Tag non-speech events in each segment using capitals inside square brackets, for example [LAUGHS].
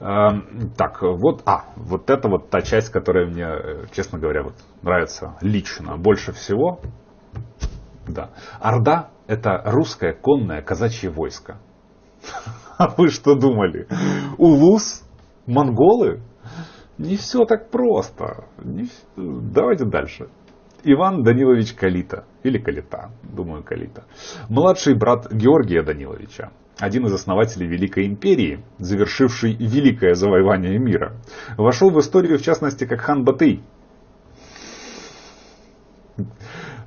Эм, так, вот, а, вот это вот та часть, которая мне, э, честно говоря, вот нравится лично больше всего. Да. Орда – это русское конное казачье войско. [LAUGHS] А вы что думали? Улус? Монголы? Не все так просто. Не... Давайте дальше. Иван Данилович Калита, или Калита, думаю Калита, младший брат Георгия Даниловича, один из основателей Великой Империи, завершивший великое завоевание мира, вошел в историю в частности как хан Батый.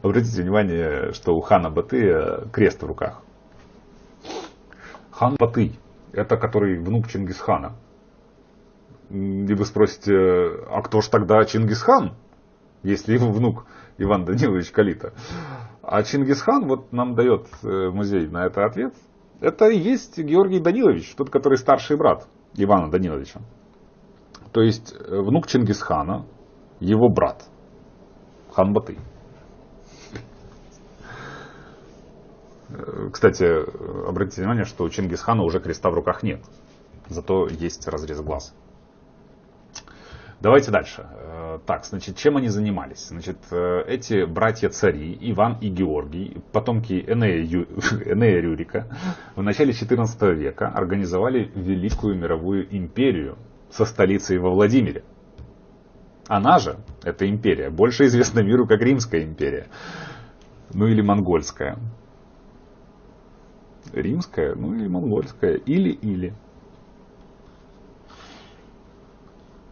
Обратите внимание, что у хана Батыя крест в руках. Хан Батый, это который внук Чингисхана. И вы спросите, а кто ж тогда Чингисхан, если его внук Иван Данилович Калита? А Чингисхан вот нам дает э, музей на это ответ. Это и есть Георгий Данилович, тот, который старший брат Ивана Даниловича. То есть э, внук Чингисхана, его брат, хан Батый. Э, кстати, обратите внимание, что у Чингисхана уже креста в руках нет. Зато есть разрез глаз. Давайте дальше. Так, значит, чем они занимались? Значит, э, эти братья-цари, Иван и Георгий, потомки Энея, Ю... [LAUGHS] Энея Рюрика, в начале XIV века организовали Великую мировую империю со столицей во Владимире. Она же, эта империя, больше известна миру как Римская империя. Ну или Монгольская римская, ну или монгольская, или-или.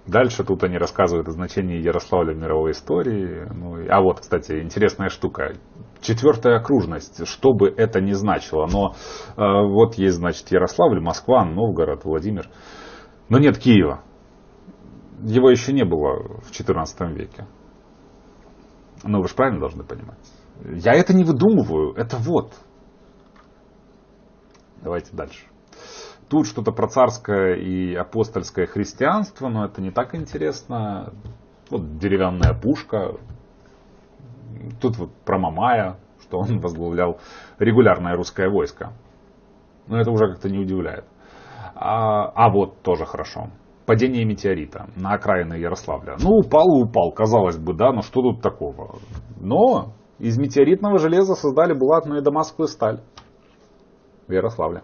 Дальше тут они рассказывают о значении Ярославля в мировой истории. Ну, а вот, кстати, интересная штука. Четвертая окружность, что бы это ни значило. Но э, вот есть, значит, Ярославль, Москва, Новгород, Владимир. Но нет Киева. Его еще не было в XIV веке. Ну, вы же правильно должны понимать. Я это не выдумываю, это вот. Давайте дальше. Тут что-то про царское и апостольское христианство, но это не так интересно. Вот деревянная пушка. Тут вот про Мамая, что он [LAUGHS] возглавлял регулярное русское войско. Но это уже как-то не удивляет. А, а вот тоже хорошо. Падение метеорита на окраины Ярославля. Ну, упал и упал, казалось бы, да, но что тут такого? Но из метеоритного железа создали булатную и дамасскую сталь в Ярославле.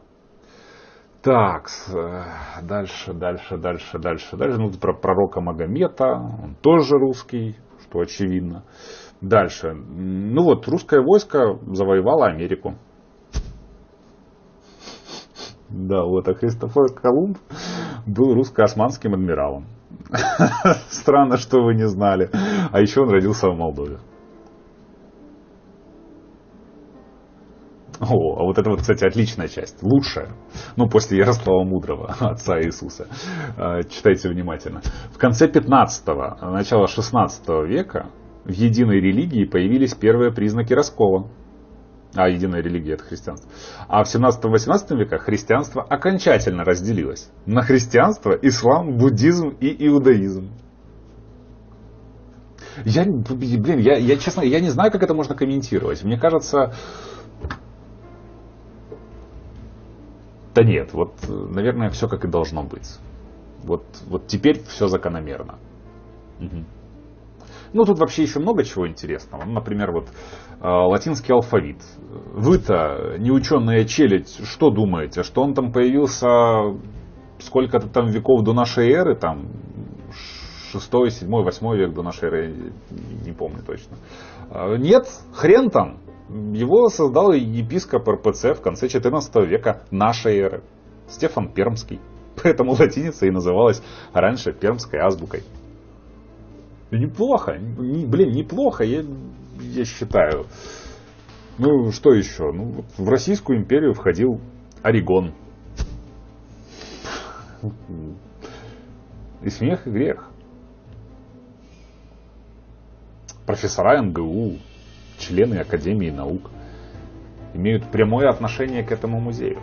Так, э, дальше, дальше, дальше, дальше, дальше. Ну, про пророка Магомета, он тоже русский, что очевидно. Дальше. Ну вот, русское войско завоевало Америку. Да, вот, а Христофор Колумб был русско-османским адмиралом. [LAUGHS] Странно, что вы не знали. А еще он родился в Молдове. О, а вот это вот, кстати, отличная часть, лучшая. Ну, после Ярослава Мудрого, [LAUGHS] отца Иисуса. А, читайте внимательно. В конце 15-го, начало 16 века в единой религии появились первые признаки раскола. А единая религия это христианство. А в 17-18 веках христианство окончательно разделилось на христианство, ислам, буддизм и иудаизм. Я, блин, я, я честно, я не знаю, как это можно комментировать. Мне кажется, Да нет, вот, наверное, все как и должно быть. Вот, вот теперь все закономерно. Угу. Ну, тут вообще еще много чего интересного. Ну, например, вот э, латинский алфавит. Вы-то, неученая челядь, что думаете? Что он там появился сколько-то там веков до нашей эры? Там 6, 7, 8 век до нашей эры, не помню точно. Э, нет, хрен там. Его создал епископ РПЦ в конце XIV века нашей эры, Стефан Пермский. Поэтому латиница и называлась раньше пермской азбукой. Неплохо, не, блин, неплохо, я, я считаю. Ну, что еще? Ну, в Российскую империю входил Орегон. И смех, и грех. Профессора МГУ, члены Академии наук имеют прямое отношение к этому музею.